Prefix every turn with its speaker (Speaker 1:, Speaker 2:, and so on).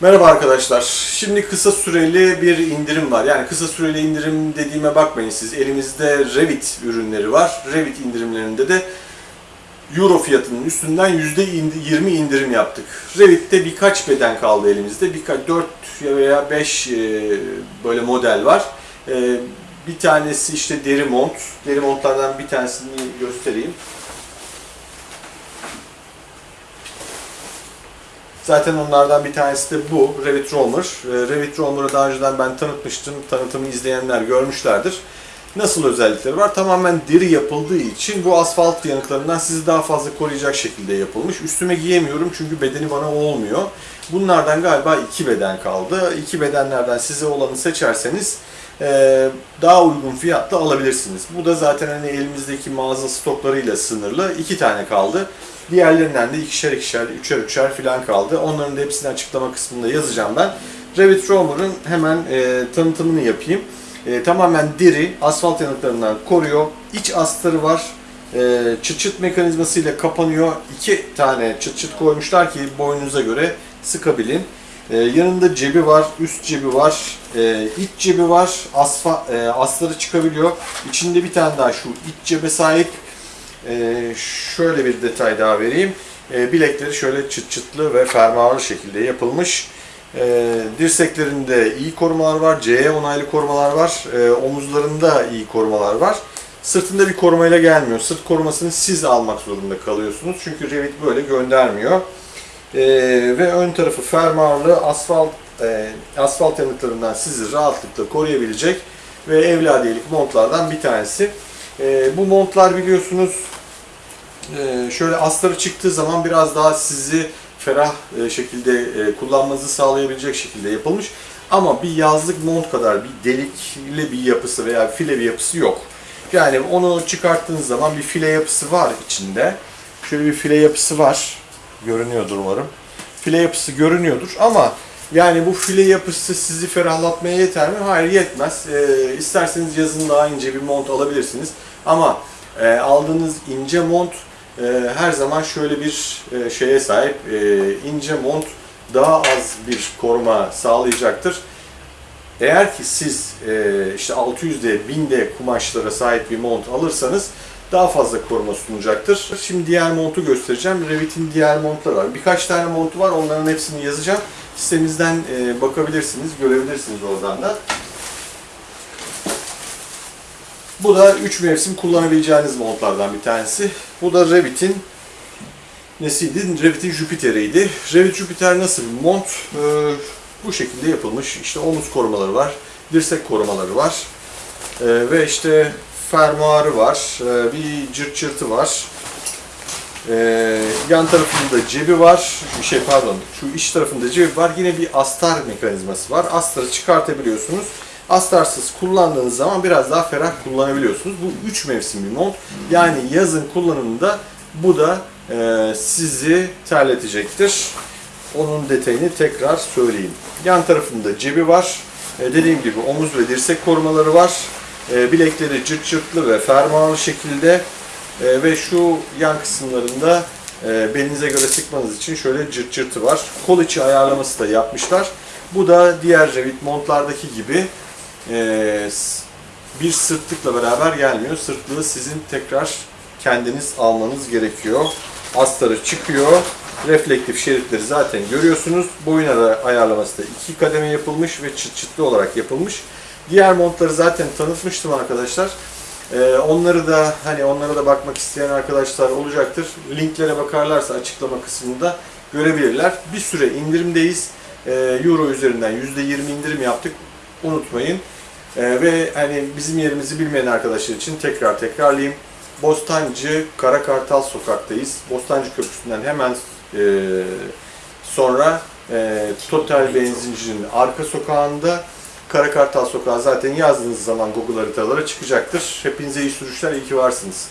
Speaker 1: Merhaba arkadaşlar. Şimdi kısa süreli bir indirim var. Yani kısa süreli indirim dediğime bakmayın siz. Elimizde Revit ürünleri var. Revit indirimlerinde de Euro fiyatının üstünden %20 indirim yaptık. Revit'te birkaç beden kaldı elimizde. Birkaç 4 veya 5 böyle model var. E, Bir tanesi işte deri mont. Deri montlardan bir tanesini göstereyim. Zaten onlardan bir tanesi de bu, Revit Roamer. Ee, Revit Roamer'ı daha önceden ben tanıtmıştım. Tanıtımı izleyenler görmüşlerdir. Nasıl özellikleri var? Tamamen deri yapıldığı için bu asfalt yanıklarından sizi daha fazla koruyacak şekilde yapılmış. Üstüme giyemiyorum çünkü bedeni bana olmuyor. Bunlardan galiba iki beden kaldı. İki bedenlerden size olanı seçerseniz daha uygun fiyatla alabilirsiniz. Bu da zaten hani elimizdeki mağaza stoklarıyla sınırlı. iki tane kaldı. Diğerlerinden de ikişer ikişer, üçer üçer falan kaldı. Onların da hepsini açıklama kısmında yazacağım ben. Revit Roamer'ın hemen e, tanıtımını yapayım. E, tamamen deri, asfalt yanıklarından koruyor. İç astarı var. E, çıt çıt mekanizmasıyla kapanıyor. İki tane çıt çıt koymuşlar ki boyunuza göre sıkabilin. E, yanında cebi var, üst cebi var, e, iç cebi var. Asfa, e, astarı çıkabiliyor. İçinde bir tane daha şu iç cebe sahip. Ee, şöyle bir detay daha vereyim. Ee, bilekleri şöyle çıt çıtlı ve fermuarlı şekilde yapılmış. Ee, dirseklerinde iyi korumalar var, CE onaylı korumalar var, ee, omuzlarında iyi korumalar var. Sırtında bir korumayla gelmiyor. Sırt korumasını siz almak zorunda kalıyorsunuz. Çünkü Revit böyle göndermiyor. Ee, ve ön tarafı fermuarlı asfalt e, asfalt yanıklarından sizi rahatlıkla koruyabilecek ve evladiyelik montlardan bir tanesi. E, bu montlar biliyorsunuz e, şöyle astarı çıktığı zaman biraz daha sizi ferah e, şekilde e, kullanmanızı sağlayabilecek şekilde yapılmış. Ama bir yazlık mont kadar bir delikli bir yapısı veya file bir yapısı yok. Yani onu çıkarttığınız zaman bir file yapısı var içinde. Şöyle bir file yapısı var. Görünüyordur umarım. File yapısı görünüyordur ama yani bu file yapısı sizi ferahlatmaya yeter mi? Hayır yetmez. E, isterseniz yazın daha ince bir mont alabilirsiniz. Ama e, aldığınız ince mont e, her zaman şöyle bir e, şeye sahip. E, ince mont daha az bir koruma sağlayacaktır. Eğer ki siz e, işte 600D, 1000D kumaşlara sahip bir mont alırsanız daha fazla koruma sunacaktır. Şimdi diğer montu göstereceğim. Revit'in diğer montları var. Birkaç tane montu var. Onların hepsini yazacağım. Sitemizden e, bakabilirsiniz, görebilirsiniz oradan da. Bu da 3 mevsim kullanabileceğiniz montlardan bir tanesi. Bu da Revit'in nesiydi? Revit'in Jupiter'iydi. Revit Jupiter nasıl bir mont? Ee, bu şekilde yapılmış. İşte omuz korumaları var, dirsek korumaları var. Ee, ve işte fermuarı var, ee, bir cırt cırtı var. Ee, yan tarafında cebi var. Şey pardon, şu iç tarafında cebi var. Yine bir astar mekanizması var. Astarı çıkartabiliyorsunuz. Astarsız kullandığınız zaman biraz daha ferah kullanabiliyorsunuz. Bu 3 mevsim bir mont. Yani yazın kullanımında bu da e, sizi terletecektir. Onun detayını tekrar söyleyeyim. Yan tarafında cebi var. E, dediğim gibi omuz ve dirsek korumaları var. E, bilekleri cırt cırtlı ve fermuarlı şekilde e, ve şu yan kısımlarında belinize göre sıkmanız için şöyle cırt cırtı var. Kol içi ayarlaması da yapmışlar. Bu da diğer Revit montlardaki gibi bir sırtlıkla beraber gelmiyor. Sırtlığı sizin tekrar kendiniz almanız gerekiyor. Astarı çıkıyor. Reflektif şeritleri zaten görüyorsunuz. Boyun ara ayarlaması da iki kademe yapılmış ve çıt çıtlı olarak yapılmış. Diğer montları zaten tanıtmıştım arkadaşlar. Ee, onları da hani onlara da bakmak isteyen arkadaşlar olacaktır. Linklere bakarlarsa açıklama kısmında görebilirler. Bir süre indirimdeyiz. Ee, Euro üzerinden %20 indirim yaptık. Unutmayın. Ee, ve hani bizim yerimizi bilmeyen arkadaşlar için tekrar tekrarlayayım. Bostancı Karakartal sokaktayız. Bostancı Köprüsü'nden hemen e, sonra e, Total Benzinci'nin arka sokağında Karakartal Sokağı zaten yazdığınız zaman Google haritalara çıkacaktır. Hepinize iyi sürüşler, iyi ki varsınız.